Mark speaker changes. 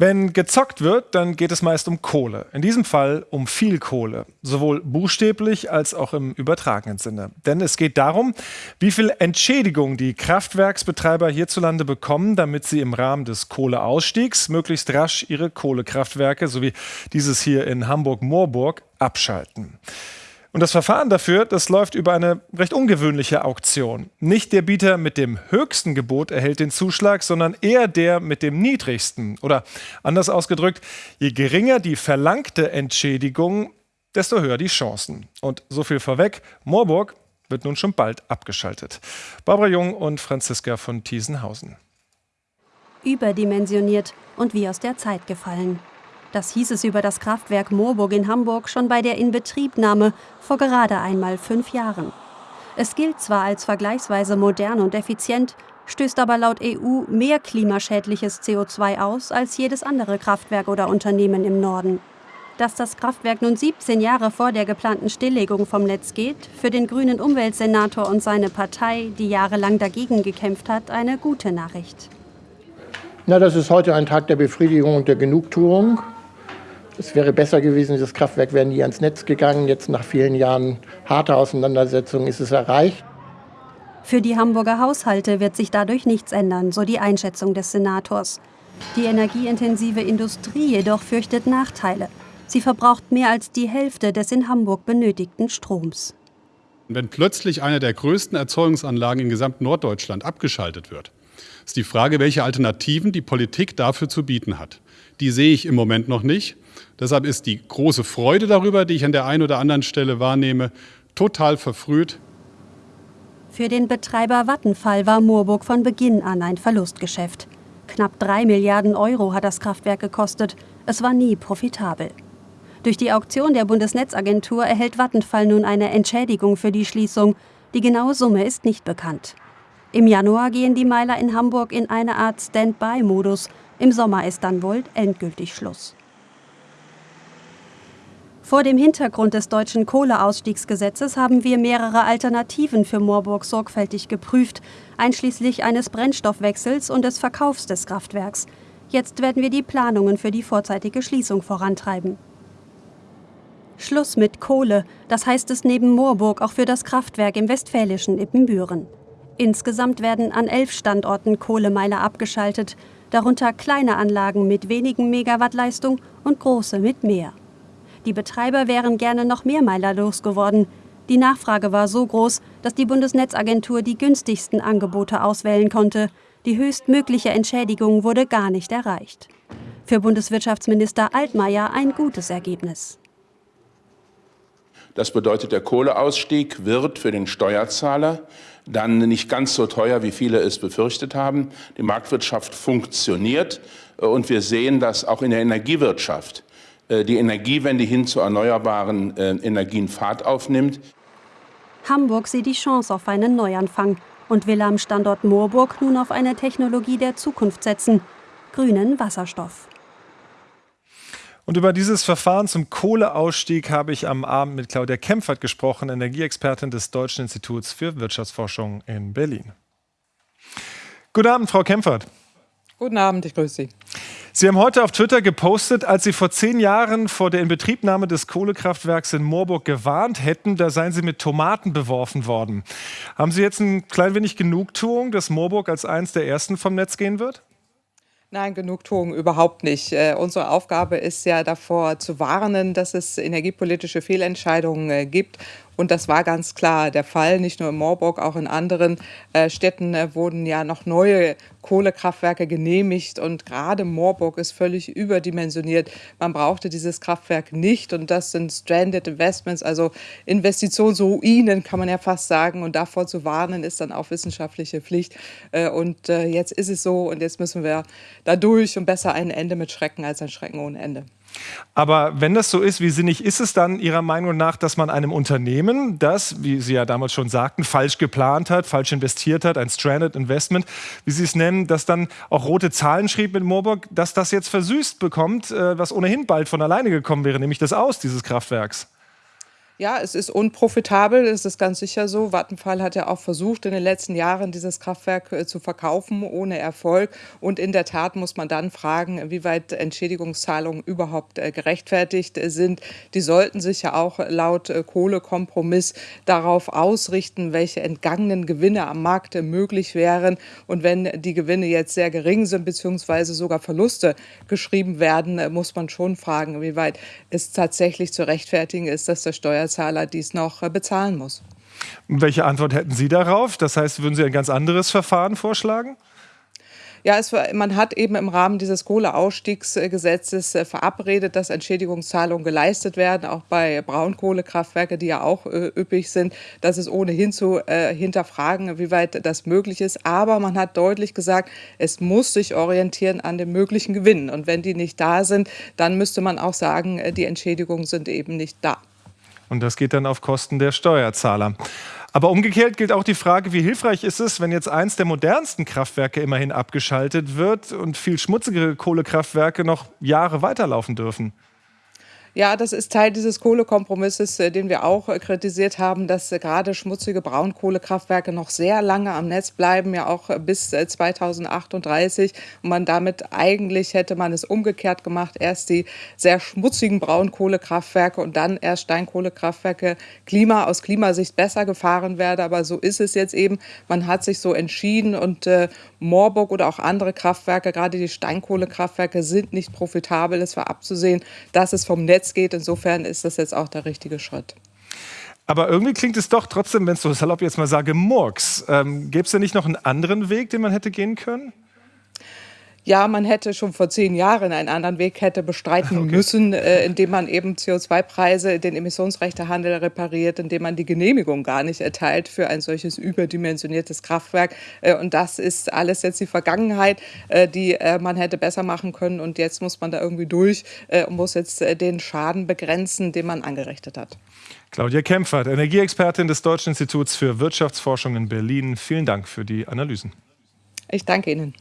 Speaker 1: Wenn gezockt wird, dann geht es meist um Kohle. In diesem Fall um viel Kohle. Sowohl buchstäblich als auch im übertragenen Sinne. Denn es geht darum, wie viel Entschädigung die Kraftwerksbetreiber hierzulande bekommen, damit sie im Rahmen des Kohleausstiegs möglichst rasch ihre Kohlekraftwerke, so wie dieses hier in Hamburg-Moorburg, abschalten. Und das Verfahren dafür, das läuft über eine recht ungewöhnliche Auktion. Nicht der Bieter mit dem höchsten Gebot erhält den Zuschlag, sondern eher der mit dem niedrigsten. Oder anders ausgedrückt, je geringer die verlangte Entschädigung, desto höher die Chancen. Und so viel vorweg, Moorburg wird nun schon bald abgeschaltet. Barbara Jung und Franziska von Thiesenhausen.
Speaker 2: Überdimensioniert und wie aus der Zeit gefallen. Das hieß es über das Kraftwerk Moorburg in Hamburg schon bei der Inbetriebnahme vor gerade einmal fünf Jahren. Es gilt zwar als vergleichsweise modern und effizient, stößt aber laut EU mehr klimaschädliches CO2 aus als jedes andere Kraftwerk oder Unternehmen im Norden. Dass das Kraftwerk nun 17 Jahre vor der geplanten Stilllegung vom Netz geht, für den grünen Umweltsenator und seine Partei, die jahrelang dagegen gekämpft hat, eine gute Nachricht.
Speaker 3: Na, das ist heute ein Tag der Befriedigung und der Genugtuung. Es wäre besser gewesen, das Kraftwerk wäre nie ans Netz gegangen. Jetzt nach vielen Jahren harter Auseinandersetzung ist es erreicht.
Speaker 2: Für die Hamburger Haushalte wird sich dadurch nichts ändern, so die Einschätzung des Senators. Die energieintensive Industrie jedoch fürchtet Nachteile. Sie verbraucht mehr als die Hälfte des in Hamburg benötigten Stroms.
Speaker 4: Wenn plötzlich eine der größten Erzeugungsanlagen in gesamt Norddeutschland abgeschaltet wird, ist die Frage, welche Alternativen die Politik dafür zu bieten hat. Die sehe ich im Moment noch nicht. Deshalb ist die große Freude darüber, die ich an der einen oder anderen Stelle wahrnehme, total verfrüht.
Speaker 2: Für den Betreiber Vattenfall war Moorburg von Beginn an ein Verlustgeschäft. Knapp drei Milliarden Euro hat das Kraftwerk gekostet. Es war nie profitabel. Durch die Auktion der Bundesnetzagentur erhält Vattenfall nun eine Entschädigung für die Schließung. Die genaue Summe ist nicht bekannt. Im Januar gehen die Meiler in Hamburg in eine Art Stand-by-Modus. Im Sommer ist dann wohl endgültig Schluss. Vor dem Hintergrund des deutschen Kohleausstiegsgesetzes haben wir mehrere Alternativen für Moorburg sorgfältig geprüft, einschließlich eines Brennstoffwechsels und des Verkaufs des Kraftwerks. Jetzt werden wir die Planungen für die vorzeitige Schließung vorantreiben. Schluss mit Kohle, das heißt es neben Moorburg auch für das Kraftwerk im westfälischen Ippenbüren. Insgesamt werden an elf Standorten Kohlemeiler abgeschaltet, darunter kleine Anlagen mit wenigen Megawatt Leistung und große mit mehr. Die Betreiber wären gerne noch mehr Meiler losgeworden. Die Nachfrage war so groß, dass die Bundesnetzagentur die günstigsten Angebote auswählen konnte. Die höchstmögliche Entschädigung wurde gar nicht erreicht. Für Bundeswirtschaftsminister Altmaier ein gutes Ergebnis.
Speaker 5: Das bedeutet, der Kohleausstieg wird für den Steuerzahler dann nicht ganz so teuer, wie viele es befürchtet haben. Die Marktwirtschaft funktioniert und wir sehen, dass auch in der Energiewirtschaft äh, die Energiewende hin zu erneuerbaren äh, Energien Fahrt aufnimmt.
Speaker 2: Hamburg sieht die Chance auf einen Neuanfang und will am Standort Moorburg nun auf eine Technologie der Zukunft setzen, grünen Wasserstoff.
Speaker 1: Und über dieses Verfahren zum Kohleausstieg habe ich am Abend mit Claudia Kempfert gesprochen, Energieexpertin des Deutschen Instituts für Wirtschaftsforschung in Berlin. Guten Abend, Frau Kempfert.
Speaker 6: Guten Abend, ich grüße Sie.
Speaker 1: Sie haben heute auf Twitter gepostet, als Sie vor zehn Jahren vor der Inbetriebnahme des Kohlekraftwerks in Moorburg gewarnt hätten, da seien Sie mit Tomaten beworfen worden. Haben Sie jetzt ein klein wenig Genugtuung, dass Moorburg als eines der ersten vom Netz gehen wird?
Speaker 6: Nein, Genugtuung überhaupt nicht. Äh, unsere Aufgabe ist ja davor zu warnen, dass es energiepolitische Fehlentscheidungen äh, gibt. Und das war ganz klar der Fall. Nicht nur in Moorburg, auch in anderen äh, Städten äh, wurden ja noch neue Kohlekraftwerke genehmigt. Und gerade Moorburg ist völlig überdimensioniert. Man brauchte dieses Kraftwerk nicht. Und das sind Stranded Investments, also Investitionsruinen, kann man ja fast sagen. Und davor zu warnen, ist dann auch wissenschaftliche Pflicht. Äh, und äh, jetzt ist es so. Und jetzt müssen wir da durch und besser ein Ende mit Schrecken als ein Schrecken ohne Ende.
Speaker 1: Aber wenn das so ist, wie sinnig ist es dann Ihrer Meinung nach, dass man einem Unternehmen, das, wie Sie ja damals schon sagten, falsch geplant hat, falsch investiert hat, ein Stranded Investment, wie Sie es nennen, das dann auch rote Zahlen schrieb mit Moorburg, dass das jetzt versüßt bekommt, äh, was ohnehin bald von alleine gekommen wäre, nämlich das Aus dieses Kraftwerks?
Speaker 6: Ja, es ist unprofitabel, es ist ganz sicher so. Vattenfall hat ja auch versucht, in den letzten Jahren dieses Kraftwerk äh, zu verkaufen, ohne Erfolg. Und in der Tat muss man dann fragen, wie weit Entschädigungszahlungen überhaupt äh, gerechtfertigt äh, sind. Die sollten sich ja auch laut Kohlekompromiss darauf ausrichten, welche entgangenen Gewinne am Markt möglich wären. Und wenn die Gewinne jetzt sehr gering sind, beziehungsweise sogar Verluste geschrieben werden, muss man schon fragen, wie weit es tatsächlich zu rechtfertigen ist, dass der Steuer Steuerzahler dies noch äh, bezahlen muss.
Speaker 1: Welche Antwort hätten Sie darauf? Das heißt, würden Sie ein ganz anderes Verfahren vorschlagen?
Speaker 6: Ja, es, man hat eben im Rahmen dieses Kohleausstiegsgesetzes äh, verabredet, dass Entschädigungszahlungen geleistet werden, auch bei Braunkohlekraftwerken, die ja auch äh, üppig sind. Das ist ohnehin zu äh, hinterfragen, wie weit das möglich ist. Aber man hat deutlich gesagt, es muss sich orientieren an den möglichen Gewinnen. Und wenn die nicht da sind, dann müsste man auch sagen, äh, die Entschädigungen sind eben nicht da.
Speaker 1: Und das geht dann auf Kosten der Steuerzahler. Aber umgekehrt gilt auch die Frage, wie hilfreich ist es, wenn jetzt eins der modernsten Kraftwerke immerhin abgeschaltet wird und viel schmutzigere Kohlekraftwerke noch Jahre weiterlaufen dürfen?
Speaker 6: Ja, das ist Teil dieses Kohlekompromisses, äh, den wir auch äh, kritisiert haben, dass äh, gerade schmutzige Braunkohlekraftwerke noch sehr lange am Netz bleiben, ja auch bis 2038. Und man damit eigentlich hätte man es umgekehrt gemacht, erst die sehr schmutzigen Braunkohlekraftwerke und dann erst Steinkohlekraftwerke Klima aus Klimasicht besser gefahren werden. Aber so ist es jetzt eben. Man hat sich so entschieden und äh, Moorburg oder auch andere Kraftwerke, gerade die Steinkohlekraftwerke, sind nicht profitabel. Es war abzusehen, dass es vom Netz Netz geht. Insofern ist das jetzt auch der richtige Schritt.
Speaker 1: Aber irgendwie klingt es doch trotzdem, wenn ich so salopp jetzt mal sage, Murks. Ähm, Gäbe es denn nicht noch einen anderen Weg, den man hätte gehen können?
Speaker 6: Ja, man hätte schon vor zehn Jahren einen anderen Weg hätte bestreiten okay. müssen, äh, indem man eben CO2-Preise, den Emissionsrechtehandel repariert, indem man die Genehmigung gar nicht erteilt für ein solches überdimensioniertes Kraftwerk. Äh, und das ist alles jetzt die Vergangenheit, äh, die äh, man hätte besser machen können. Und jetzt muss man da irgendwie durch äh, und muss jetzt äh, den Schaden begrenzen, den man angerichtet hat.
Speaker 1: Claudia Kempfert, Energieexpertin des Deutschen Instituts für Wirtschaftsforschung in Berlin. Vielen Dank für die Analysen.
Speaker 6: Ich danke Ihnen.